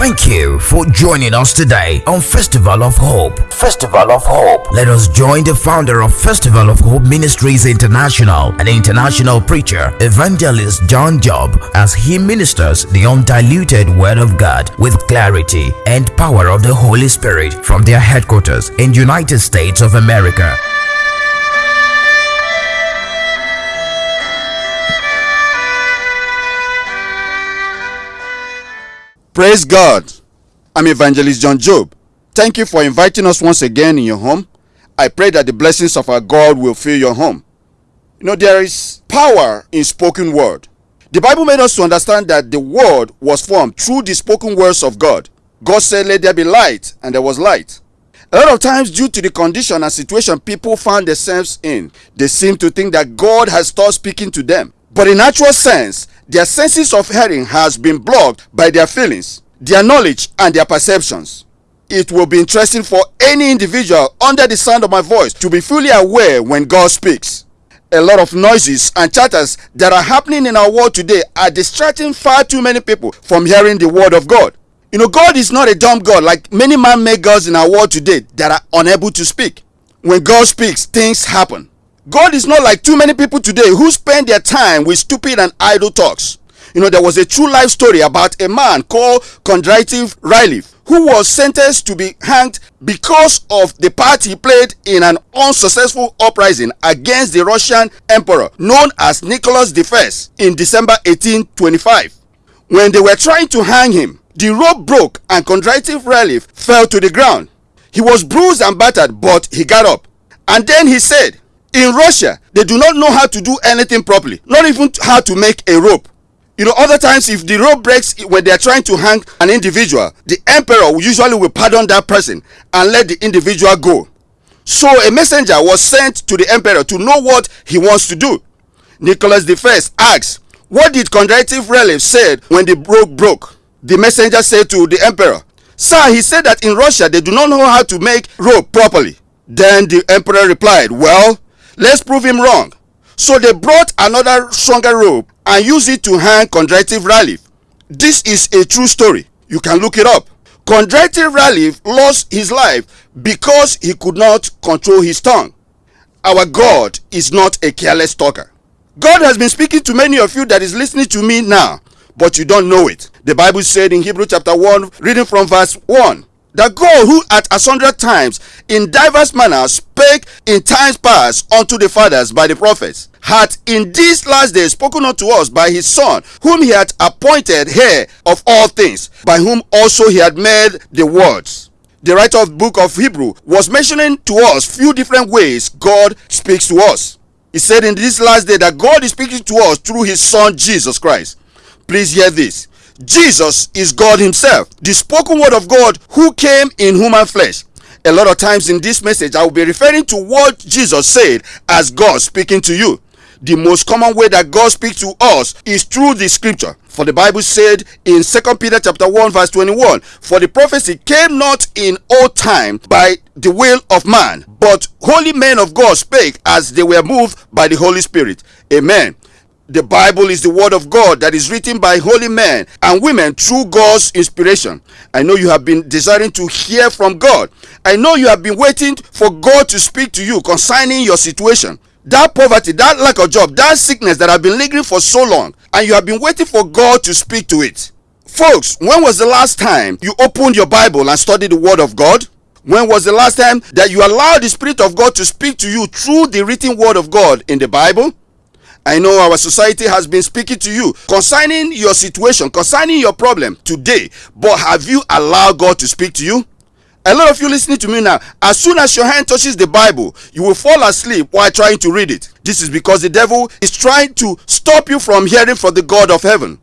Thank you for joining us today on Festival of Hope. Festival of Hope. Let us join the founder of Festival of Hope Ministries International, an international preacher, evangelist John Job, as he ministers the undiluted Word of God with clarity and power of the Holy Spirit from their headquarters in United States of America. Praise God. I'm Evangelist John Job. Thank you for inviting us once again in your home. I pray that the blessings of our God will fill your home. You know, there is power in spoken word. The Bible made us to understand that the word was formed through the spoken words of God. God said, Let there be light, and there was light. A lot of times, due to the condition and situation people find themselves in, they seem to think that God has stopped speaking to them. But in actual sense, their senses of hearing has been blocked by their feelings, their knowledge, and their perceptions. It will be interesting for any individual under the sound of my voice to be fully aware when God speaks. A lot of noises and chatters that are happening in our world today are distracting far too many people from hearing the word of God. You know, God is not a dumb God like many man made gods in our world today that are unable to speak. When God speaks, things happen. God is not like too many people today who spend their time with stupid and idle talks. You know, there was a true life story about a man called Kondrativ Ryleff who was sentenced to be hanged because of the part he played in an unsuccessful uprising against the Russian emperor known as Nicholas I in December 1825. When they were trying to hang him, the rope broke and Kondrativ Ryleff fell to the ground. He was bruised and battered, but he got up. And then he said, in Russia, they do not know how to do anything properly, not even how to make a rope. You know, other times if the rope breaks when they are trying to hang an individual, the emperor usually will pardon that person and let the individual go. So a messenger was sent to the emperor to know what he wants to do. Nicholas I asked, What did Kondrativ Ryleff said when the rope broke? The messenger said to the emperor, Sir, he said that in Russia they do not know how to make rope properly. Then the emperor replied, Well, Let's prove him wrong. So they brought another stronger rope and used it to hang Kondrativ Ryleff. This is a true story. You can look it up. Kondrativ Ryleff lost his life because he could not control his tongue. Our God is not a careless talker. God has been speaking to many of you that is listening to me now, but you don't know it. The Bible said in Hebrew chapter 1, reading from verse 1, that God who at a hundred times in diverse manners spake in times past unto the fathers by the prophets hath in these last days spoken unto us by his son whom he hath appointed heir of all things by whom also he had made the words the writer of the book of hebrew was mentioning to us few different ways god speaks to us. He said in this last day that god is speaking to us through his son jesus christ. Please hear this Jesus is God Himself, the spoken word of God who came in human flesh. A lot of times in this message, I will be referring to what Jesus said as God speaking to you. The most common way that God speaks to us is through the scripture. For the Bible said in 2 Peter chapter 1 verse 21, For the prophecy came not in old time by the will of man, but holy men of God spake as they were moved by the Holy Spirit. Amen. The Bible is the word of God that is written by holy men and women through God's inspiration. I know you have been desiring to hear from God. I know you have been waiting for God to speak to you concerning your situation. That poverty, that lack of job, that sickness that have been lingering for so long, and you have been waiting for God to speak to it. Folks, when was the last time you opened your Bible and studied the Word of God? When was the last time that you allowed the Spirit of God to speak to you through the written Word of God in the Bible? I know our society has been speaking to you concerning your situation, concerning your problem today, but have you allowed God to speak to you? A lot of you listening to me now, as soon as your hand touches the Bible, you will fall asleep while trying to read it. This is because the devil is trying to stop you from hearing from the God of heaven.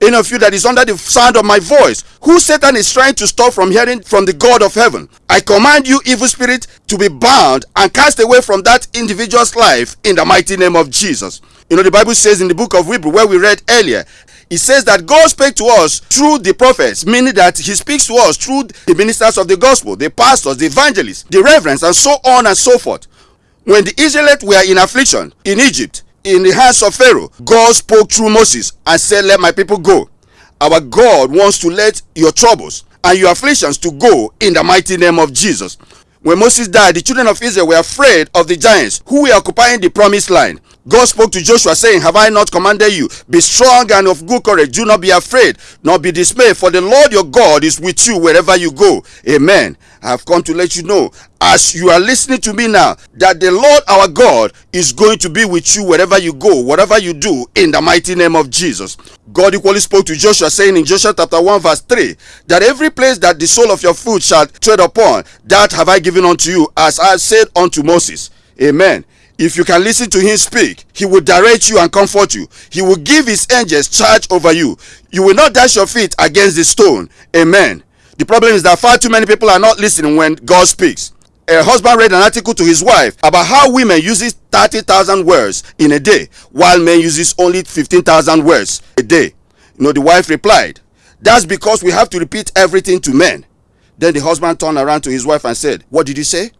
Any of you that is under the sound of my voice, who Satan is trying to stop from hearing from the God of heaven, I command you, evil spirit, to be bound and cast away from that individual's life in the mighty name of Jesus. You know, the Bible says in the book of Hebrew, where we read earlier, it says that God spake to us through the prophets, meaning that He speaks to us through the ministers of the gospel, the pastors, the evangelists, the reverends, and so on and so forth. When the Israelites were in affliction in Egypt, in the hands of Pharaoh, God spoke through Moses and said, Let my people go. our God wants to let your troubles and your afflictions to go in the mighty name of Jesus. When Moses died, the children of Israel were afraid of the giants who were occupying the promised land. God spoke to Joshua, saying, Have I not commanded you? Be strong and of good courage. Do not be afraid, nor be dismayed, for the Lord your God is with you wherever you go. Amen. I have come to let you know, as you are listening to me now, that the Lord our God is going to be with you wherever you go, whatever you do, in the mighty name of Jesus. God equally spoke to Joshua, saying in Joshua chapter 1, verse 3, that every place that the sole of your foot shall tread upon, that have I given unto you, as I said unto Moses. Amen. If you can listen to him speak, he will direct you and comfort you. He will give his angels charge over you. You will not dash your feet against the stone. Amen. The problem is that far too many people are not listening when God speaks. A husband read an article to his wife about how women uses 30,000 words in a day, while men uses only 15,000 words a day. You know, the wife replied, That's because we have to repeat everything to men. Then the husband turned around to his wife and said, What did you say?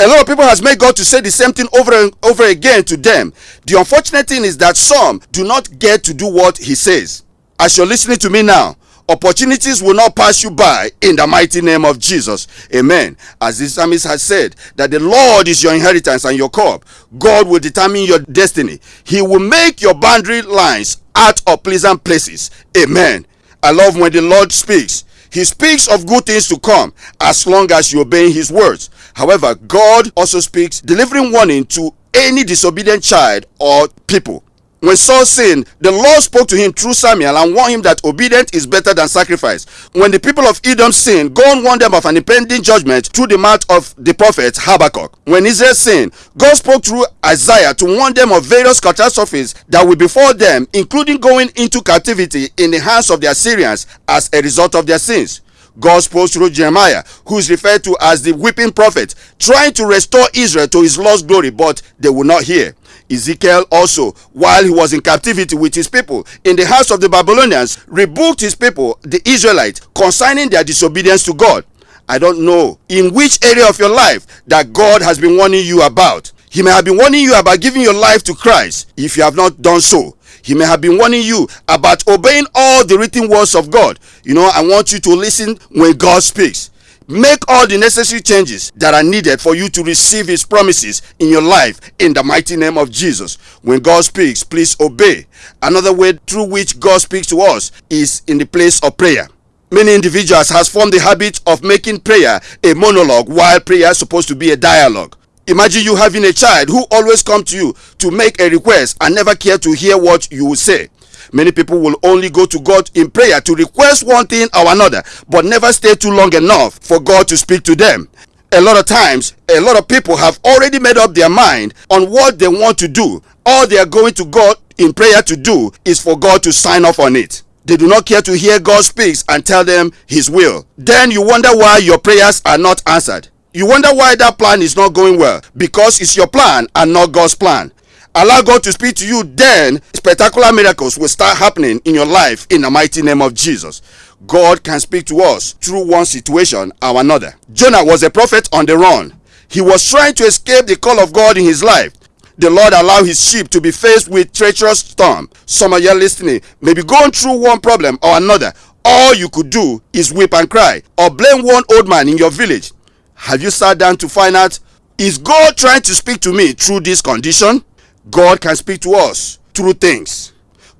A lot of people has made God to say the same thing over and over again to them. The unfortunate thing is that some do not get to do what he says. As you're listening to me now, opportunities will not pass you by in the mighty name of Jesus. Amen. As the psalmist has said, that the Lord is your inheritance and your cup. God will determine your destiny. He will make your boundary lines out of pleasant places. Amen. I love when the Lord speaks. He speaks of good things to come as long as you obey his words. However, God also speaks delivering warning to any disobedient child or people. When Saul sinned, the Lord spoke to him through Samuel and warned him that obedience is better than sacrifice. When the people of Edom sinned, God warned them of an impending judgment through the mouth of the prophet Habakkuk. When Israel sinned, God spoke through Isaiah to warn them of various catastrophes that will befall them, including going into captivity in the hands of the Assyrians as a result of their sins. God spoke through Jeremiah, who is referred to as the weeping prophet, trying to restore Israel to his lost glory, but they would not hear. Ezekiel also, while he was in captivity with his people in the house of the Babylonians, rebuked his people, the Israelites, concerning their disobedience to God. I don't know in which area of your life that God has been warning you about. He may have been warning you about giving your life to Christ if you have not done so. He may have been warning you about obeying all the written words of God. You know, I want you to listen when God speaks. Make all the necessary changes that are needed for you to receive His promises in your life in the mighty name of Jesus. When God speaks, please obey. Another way through which God speaks to us is in the place of prayer. Many individuals has formed the habit of making prayer a monologue while prayer is supposed to be a dialogue. Imagine you having a child who always come to you to make a request and never care to hear what you will say. Many people will only go to God in prayer to request one thing or another, but never stay too long enough for God to speak to them. A lot of times, a lot of people have already made up their mind on what they want to do. All they are going to God in prayer to do is for God to sign off on it. They do not care to hear God speaks and tell them his will. Then you wonder why your prayers are not answered. You wonder why that plan is not going well because it's your plan and not God's plan allow God to speak to you, then spectacular miracles will start happening in your life in the mighty name of Jesus. God can speak to us through one situation or another. Jonah was a prophet on the run. He was trying to escape the call of God in his life. The Lord allowed his sheep to be faced with treacherous storm. Some of you listening may be going through one problem or another. All you could do is weep and cry or blame one old man in your village. Have you sat down to find out is God trying to speak to me through this condition? God can speak to us through things.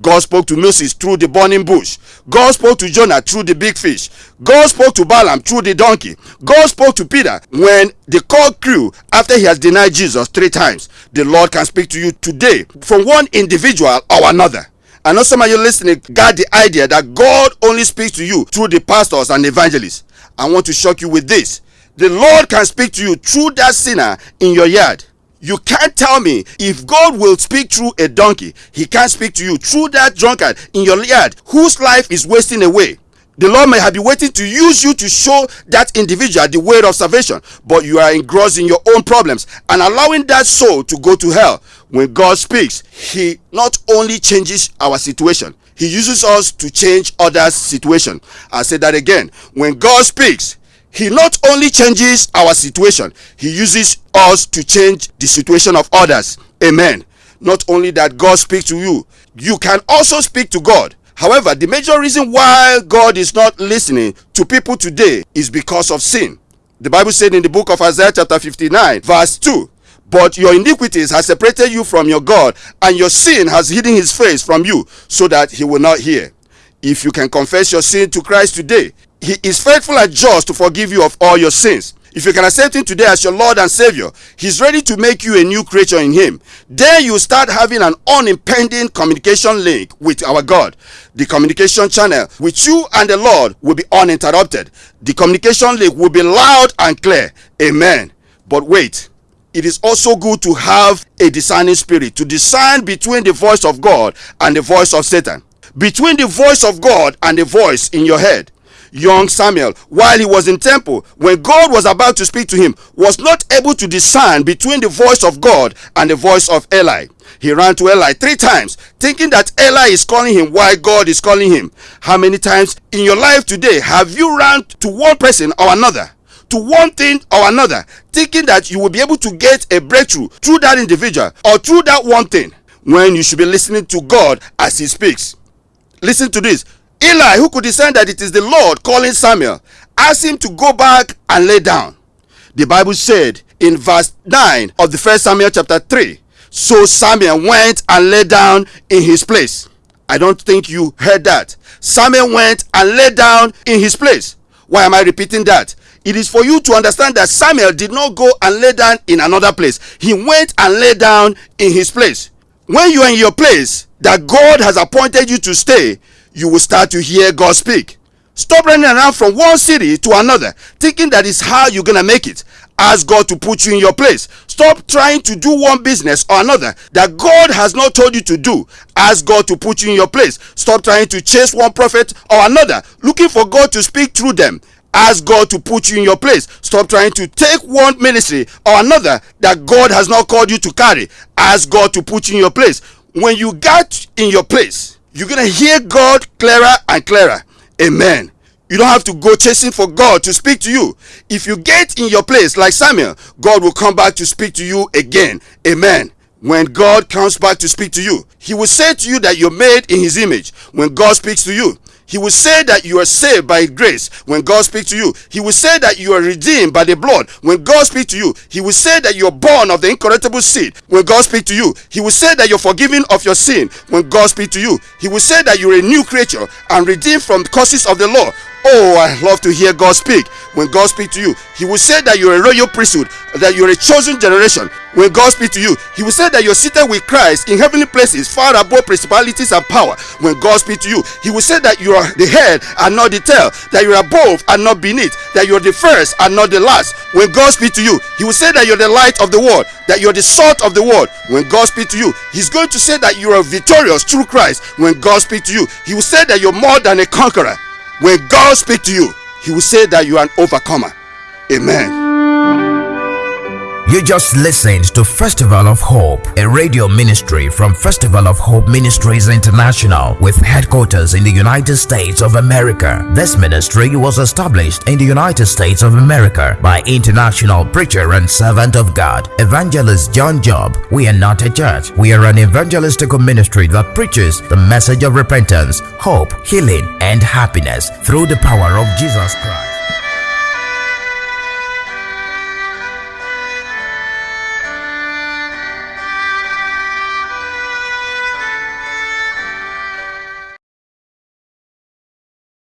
God spoke to Moses through the burning bush. God spoke to Jonah through the big fish. God spoke to Balaam through the donkey. God spoke to Peter when the cock crew after he has denied Jesus three times. The Lord can speak to you today from one individual or another. I know some of you listening got the idea that God only speaks to you through the pastors and evangelists. I want to shock you with this. The Lord can speak to you through that sinner in your yard. You can't tell me if God will speak through a donkey, he can't speak to you through that drunkard in your yard whose life is wasting away. The Lord may have been waiting to use you to show that individual the way of salvation, but you are engrossed in your own problems and allowing that soul to go to hell. When God speaks, He not only changes our situation, He uses us to change others' situation. i say that again. When God speaks, he not only changes our situation, he uses us to change the situation of others. Amen. Not only that God speaks to you, you can also speak to God. However, the major reason why God is not listening to people today is because of sin. The Bible said in the book of Isaiah chapter 59 verse 2, but your iniquities has separated you from your God, and your sin has hidden his face from you, so that he will not hear. If you can confess your sin to Christ today, he is faithful and just to forgive you of all your sins. If you can accept him today as your Lord and Savior, he's ready to make you a new creature in him. Then you start having an unimpeding communication link with our God. The communication channel with you and the Lord will be uninterrupted. The communication link will be loud and clear. Amen. But wait, it is also good to have a discerning spirit to discern between the voice of God and the voice of Satan. Between the voice of God and the voice in your head young Samuel while he was in temple when God was about to speak to him was not able to discern between the voice of God and the voice of Eli. He ran to Eli three times thinking that Eli is calling him while God is calling him. How many times in your life today have you run to one person or another? to one thing or another, thinking that you will be able to get a breakthrough through that individual or through that one thing when you should be listening to God as He speaks. Listen to this Eli, who could discern that it is the Lord calling Samuel, asked him to go back and lay down. The Bible said in verse 9 of the first Samuel chapter 3 So Samuel went and lay down in his place. I don't think you heard that. Samuel went and lay down in his place. Why am I repeating that? It is for you to understand that Samuel did not go and lay down in another place. He went and lay down in his place. When you are in your place that God has appointed you to stay, you will start to hear God speak. Stop running around from one city to another, thinking that is how you're gonna make it. Ask God to put you in your place. Stop trying to do one business or another that God has not told you to do. Ask God to put you in your place. Stop trying to chase one prophet or another, looking for God to speak through them. Ask God to put you in your place. Stop trying to take one ministry or another that God has not called you to carry. Ask God to put you in your place. When you get in your place, you're going to hear God clearer and clearer. Amen. You don't have to go chasing for God to speak to you. If you get in your place like Samuel, God will come back to speak to you again. Amen. When God comes back to speak to you, He will say to you that you're made in His image. When God speaks to you, he will say that you are saved by grace when God speaks to you. He will say that you are redeemed by the blood when God speaks to you. He will say that you are born of the incorruptible seed when God speaks to you. He will say that you're forgiven of your sin when God speaks to you. He will say that you're a new creature and redeemed from the curses of the law Oh, I love to hear God speak. When God speaks to you, He will say that you're a royal priesthood, that you're a chosen generation. When God speaks to you, He will say that you're seated with Christ in heavenly places, far above principalities and power. When God speaks to you, He will say that you are the head and not the tail, that you're above and not beneath, that you're the first and not the last. When God speaks to you, He will say that you're the light of the world, that you're the salt of the world. When God speaks to you, He's going to say that you are victorious through Christ. When God speaks to you, He will say that you're more than a conqueror. When God speaks to you, He will say that you are an overcomer. Amen. You just listened to Festival of Hope, a radio ministry from Festival of Hope Ministries International with headquarters in the United States of America. This ministry was established in the United States of America by international preacher and servant of God, Evangelist John Job. We are not a church. We are an evangelistical ministry that preaches the message of repentance, hope, healing, and happiness through the power of Jesus Christ.